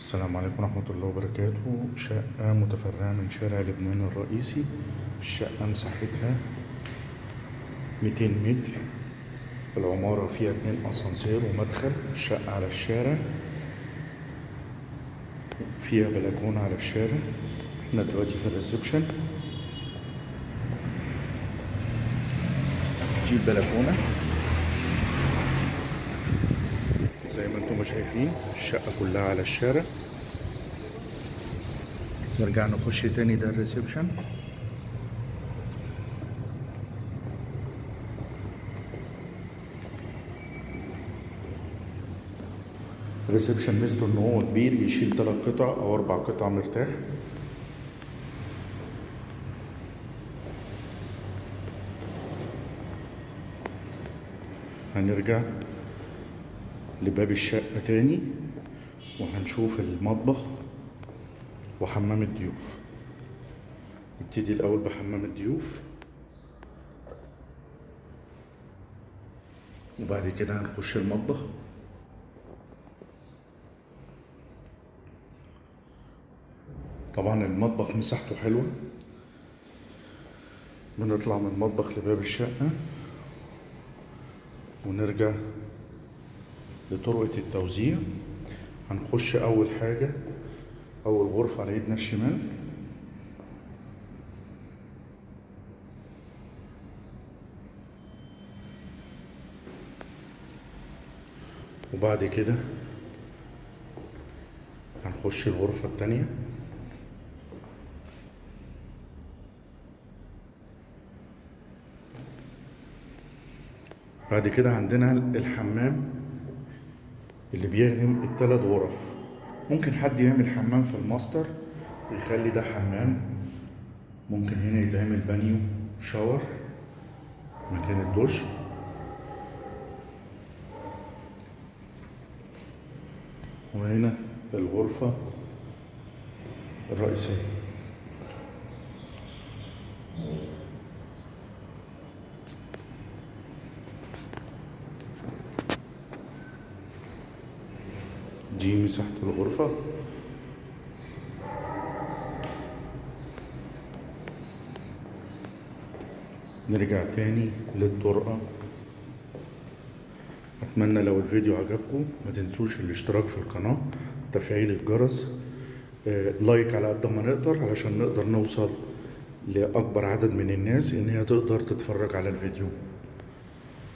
السلام عليكم ورحمة الله وبركاته. شقة متفرعة من شارع لبنان الرئيسي. الشقة مساحتها 200 متر. العمارة فيها اتنين أسانسير ومدخل. الشقة على الشارع. فيها بلكونة على الشارع. إحنا دلوقتي في الريسبشن. دي البلكونة زي ما أنتم شايفين الشقة كلها على الشارع نرجع نخش تاني ده ال reception ال reception ميزته ان هو كبير يشيل تلات قطع أو أربع قطع مرتاح. هنرجع. لباب الشقة تاني وهنشوف المطبخ وحمام الضيوف. نبتدي الأول بحمام الضيوف. وبعد كده هنخش المطبخ. طبعا المطبخ مساحته حلوة. بنطلع من المطبخ لباب الشقة ونرجع لطرقة التوزيع. هنخش أول حاجة أول غرفة على إيدنا الشمال. وبعد كده هنخش الغرفة التانية. بعد كده عندنا الحمام. اللي بيخدم التلات غرف. ممكن حد يعمل حمام في الماستر ويخلي ده حمام. ممكن هنا يتعمل بانيو shower مكان الدش وهنا الغرفة الرئيسية. دي مساحة الغرفة. نرجع تاني للطرقة. أتمنى لو الفيديو عجبكم ما تنسوش الاشتراك في القناة تفعيل الجرس آه، لايك على قد ما نقدر علشان نقدر نوصل لأكبر عدد من الناس إن هي تقدر تتفرج على الفيديو.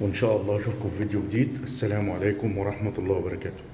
وإن شاء الله أشوفكم في فيديو جديد. السلام عليكم ورحمة الله وبركاته.